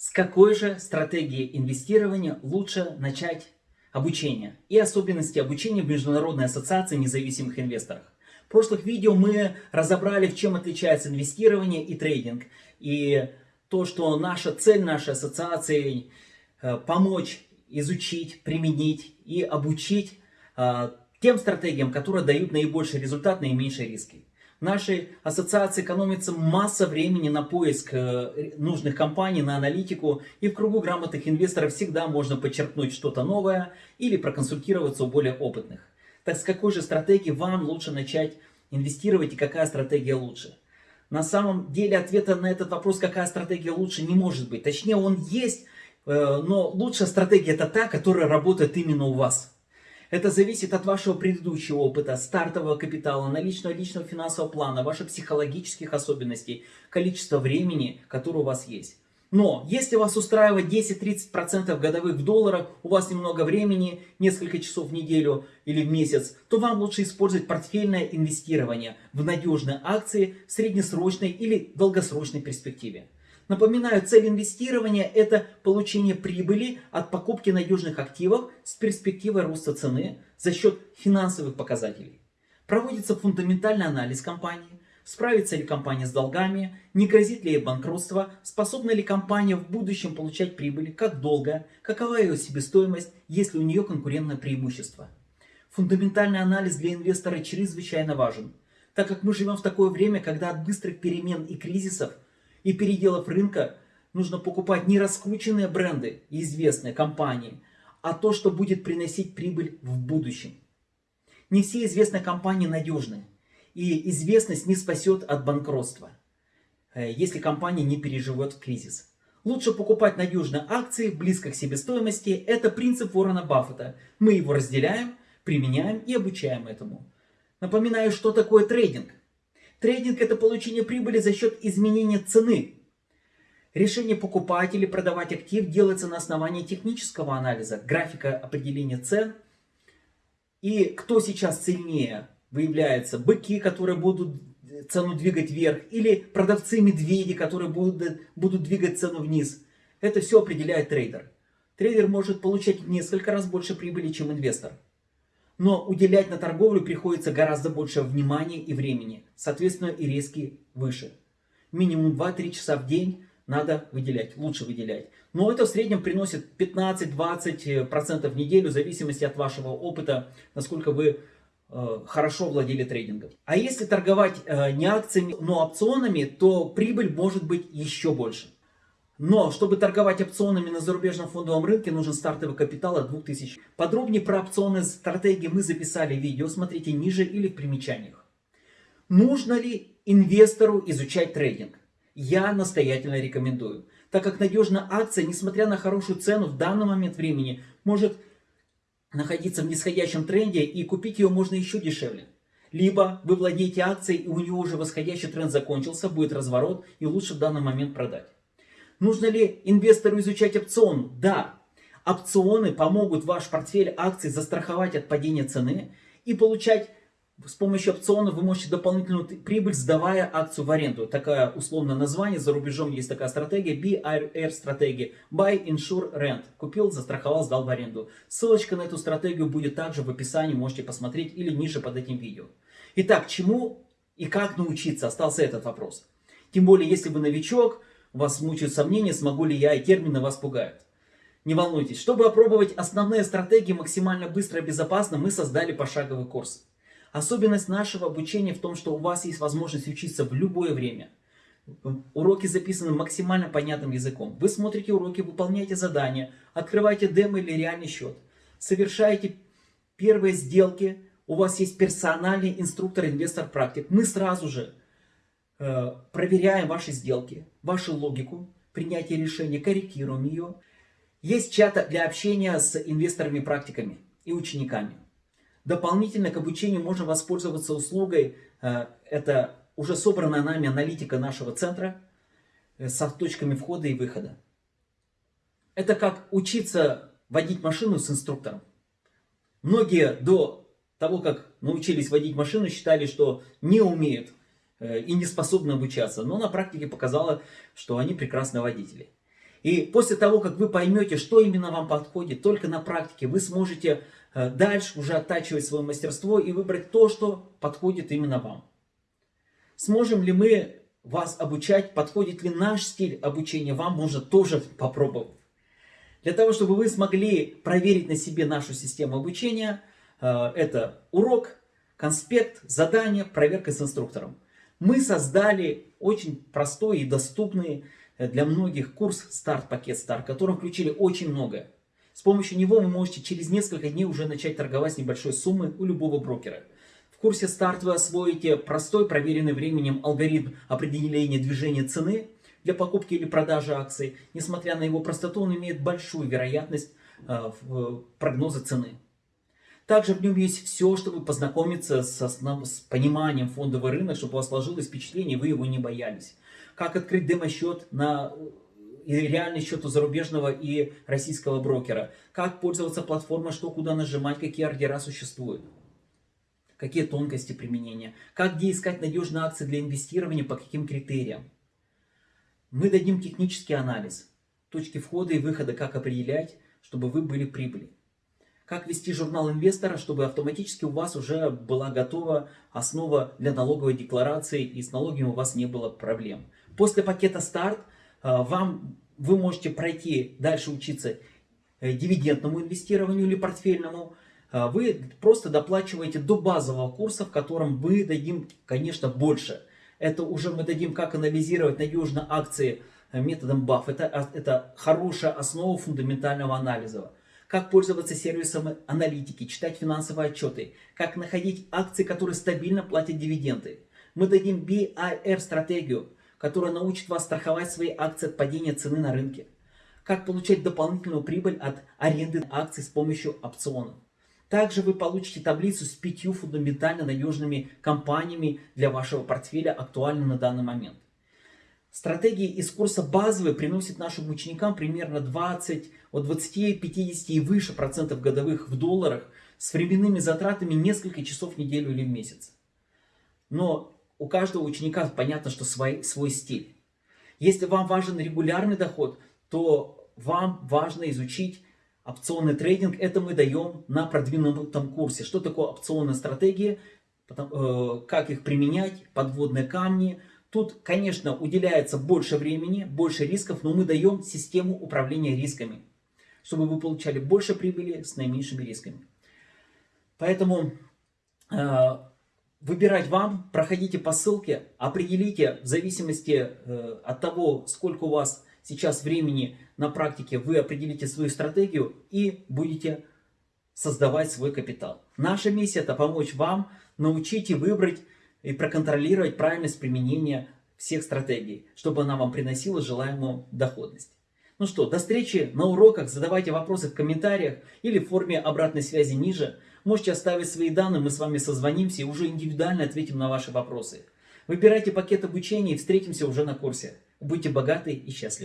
С какой же стратегии инвестирования лучше начать обучение и особенности обучения в Международной ассоциации независимых инвесторов? В прошлых видео мы разобрали, в чем отличается инвестирование и трейдинг. И то, что наша цель нашей ассоциации э, помочь изучить, применить и обучить э, тем стратегиям, которые дают наибольший результат, наименьшие риски. Нашей ассоциации экономится масса времени на поиск э, нужных компаний, на аналитику. И в кругу грамотных инвесторов всегда можно подчеркнуть что-то новое или проконсультироваться у более опытных. Так с какой же стратегии вам лучше начать инвестировать и какая стратегия лучше? На самом деле ответа на этот вопрос, какая стратегия лучше, не может быть. Точнее, он есть, э, но лучшая стратегия это та, которая работает именно у вас. Это зависит от вашего предыдущего опыта, стартового капитала, наличного личного финансового плана, ваших психологических особенностей, количества времени, которое у вас есть. Но если вас устраивает 10-30% годовых в долларах, у вас немного времени, несколько часов в неделю или в месяц, то вам лучше использовать портфельное инвестирование в надежные акции в среднесрочной или долгосрочной перспективе. Напоминаю, цель инвестирования – это получение прибыли от покупки надежных активов с перспективой роста цены за счет финансовых показателей. Проводится фундаментальный анализ компании, справится ли компания с долгами, не грозит ли ей банкротство, способна ли компания в будущем получать прибыль, как долго, какова ее себестоимость, есть ли у нее конкурентное преимущество. Фундаментальный анализ для инвестора чрезвычайно важен, так как мы живем в такое время, когда от быстрых перемен и кризисов – и переделов рынка нужно покупать не раскрученные бренды и известные компании, а то, что будет приносить прибыль в будущем. Не все известные компании надежны, и известность не спасет от банкротства, э, если компания не переживет кризис. Лучше покупать надежные акции близко к себестоимости. Это принцип Уоррена Баффета. Мы его разделяем, применяем и обучаем этому. Напоминаю, что такое трейдинг. Трейдинг – это получение прибыли за счет изменения цены. Решение покупать или продавать актив делается на основании технического анализа, графика определения цен. И кто сейчас сильнее выявляется? Быки, которые будут цену двигать вверх, или продавцы-медведи, которые будут, будут двигать цену вниз. Это все определяет трейдер. Трейдер может получать несколько раз больше прибыли, чем инвестор. Но уделять на торговлю приходится гораздо больше внимания и времени. Соответственно, и риски выше. Минимум 2-3 часа в день надо выделять, лучше выделять. Но это в среднем приносит 15-20% в неделю, в зависимости от вашего опыта, насколько вы э, хорошо владели трейдингом. А если торговать э, не акциями, но опционами, то прибыль может быть еще больше. Но, чтобы торговать опционами на зарубежном фондовом рынке, нужен стартовый капитал от 2000. Подробнее про опционные стратегии мы записали видео, смотрите ниже или в примечаниях. Нужно ли инвестору изучать трейдинг? Я настоятельно рекомендую, так как надежная акция, несмотря на хорошую цену в данный момент времени, может находиться в нисходящем тренде и купить ее можно еще дешевле. Либо вы владеете акцией и у нее уже восходящий тренд закончился, будет разворот и лучше в данный момент продать. Нужно ли инвестору изучать опцион? Да. Опционы помогут ваш портфель акций застраховать от падения цены и получать с помощью опционов вы можете дополнительную прибыль, сдавая акцию в аренду. Такое условное название, за рубежом есть такая стратегия, BIR стратегия, Buy, Insure, Rent. Купил, застраховал, сдал в аренду. Ссылочка на эту стратегию будет также в описании, можете посмотреть или ниже под этим видео. Итак, чему и как научиться, остался этот вопрос. Тем более, если вы новичок, вас мучают сомнения, смогу ли я, и термины вас пугают. Не волнуйтесь, чтобы опробовать основные стратегии максимально быстро и безопасно, мы создали пошаговый курс. Особенность нашего обучения в том, что у вас есть возможность учиться в любое время. Уроки записаны максимально понятным языком. Вы смотрите уроки, выполняете задания, открываете демо или реальный счет, совершаете первые сделки, у вас есть персональный инструктор-инвестор-практик. Мы сразу же проверяем ваши сделки, вашу логику, принятие решения, корректируем ее. Есть чат для общения с инвесторами-практиками и учениками. Дополнительно к обучению можно воспользоваться услугой, э, это уже собранная нами аналитика нашего центра э, с точками входа и выхода. Это как учиться водить машину с инструктором. Многие до того, как научились водить машину, считали, что не умеют Э, и не способны обучаться. Но на практике показало, что они прекрасные водители. И после того, как вы поймете, что именно вам подходит, только на практике вы сможете э, дальше уже оттачивать свое мастерство и выбрать то, что подходит именно вам. Сможем ли мы вас обучать, подходит ли наш стиль обучения вам, можно тоже попробовать. Для того, чтобы вы смогли проверить на себе нашу систему обучения, э, это урок, конспект, задание, проверка с инструктором. Мы создали очень простой и доступный э, для многих курс «Старт-пакет Старт», в котором включили очень многое. С помощью него вы можете через несколько дней уже начать торговать с небольшой суммы у любого брокера. В курсе «Старт» вы освоите простой, проверенный временем алгоритм определения движения цены – для покупки или продажи акций. Несмотря на его простоту, он имеет большую вероятность э, прогноза цены. Также в нем есть все, чтобы познакомиться с, основ... с пониманием фондового рынка, чтобы у вас сложилось впечатление, и вы его не боялись. Как открыть демо-счет на и реальный счет у зарубежного и российского брокера. Как пользоваться платформой, что куда нажимать, какие ордера существуют. Какие тонкости применения. Как где искать надежные акции для инвестирования, по каким критериям. Мы дадим технический анализ, точки входа и выхода, как определять, чтобы вы были прибыли. Как вести журнал инвестора, чтобы автоматически у вас уже была готова основа для налоговой декларации и с налогами у вас не было проблем. После пакета старт э, вам, вы можете пройти дальше учиться э, дивидендному инвестированию или портфельному. Э, вы просто доплачиваете до базового курса, в котором мы дадим, конечно, больше это уже мы дадим, как анализировать надежно акции методом. Это, а, это хорошая основа фундаментального анализа. Как пользоваться сервисом аналитики, читать финансовые отчеты, как находить акции, которые стабильно платят дивиденды. Мы дадим BIR-стратегию, которая научит вас страховать свои акции от падения цены на рынке. Как получать дополнительную прибыль от аренды акций с помощью опционов. Также вы получите таблицу с пятью фундаментально надежными компаниями для вашего портфеля, актуальными на данный момент. Стратегии из курса базовые приносят нашим ученикам примерно 20, от 20, 50 и выше процентов годовых в долларах с временными затратами несколько часов в неделю или в месяц. Но у каждого ученика понятно, что свой, свой стиль. Если вам важен регулярный доход, то вам важно изучить опционный трейдинг, это мы даем на продвинутом курсе. Что такое опционные стратегии, э, как их применять, подводные камни. Тут, конечно, уделяется больше времени, больше рисков, но мы даем систему управления рисками, чтобы вы получали больше прибыли с наименьшими рисками. Поэтому э, выбирать вам, проходите по ссылке, определите в зависимости э, от того, сколько у вас сейчас времени на практике вы определите свою стратегию и будете создавать свой капитал. Наша миссия это помочь вам научить и выбрать и проконтролировать правильность применения всех стратегий, чтобы она вам приносила желаемую доходность. Ну что, до встречи на уроках, задавайте вопросы в комментариях или в форме обратной связи ниже. Можете оставить свои данные, мы с вами созвонимся и уже индивидуально ответим на ваши вопросы. Выбирайте пакет обучения и встретимся уже на курсе. Будьте богаты и счастливы.